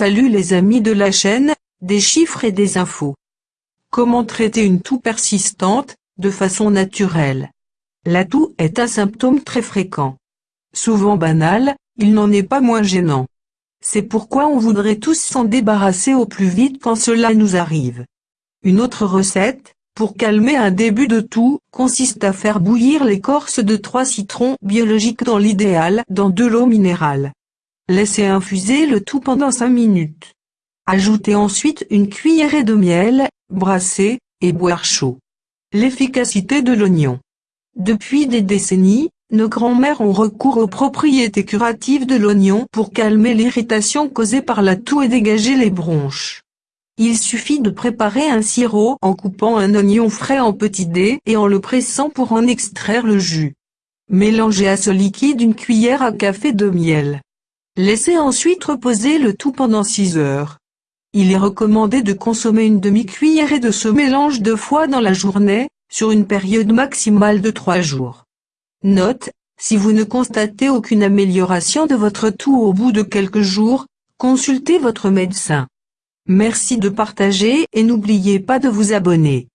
Salut les amis de la chaîne, des chiffres et des infos. Comment traiter une toux persistante, de façon naturelle? La toux est un symptôme très fréquent. Souvent banal, il n'en est pas moins gênant. C'est pourquoi on voudrait tous s'en débarrasser au plus vite quand cela nous arrive. Une autre recette, pour calmer un début de toux, consiste à faire bouillir l'écorce de trois citrons biologiques dans l'idéal dans de l'eau minérale. Laissez infuser le tout pendant 5 minutes. Ajoutez ensuite une cuillerée de miel, brasser, et boire chaud. L'efficacité de l'oignon. Depuis des décennies, nos grands-mères ont recours aux propriétés curatives de l'oignon pour calmer l'irritation causée par la toux et dégager les bronches. Il suffit de préparer un sirop en coupant un oignon frais en petits dés et en le pressant pour en extraire le jus. Mélangez à ce liquide une cuillère à café de miel. Laissez ensuite reposer le tout pendant 6 heures. Il est recommandé de consommer une demi-cuillerée de ce mélange deux fois dans la journée, sur une période maximale de 3 jours. Note, si vous ne constatez aucune amélioration de votre toux au bout de quelques jours, consultez votre médecin. Merci de partager et n'oubliez pas de vous abonner.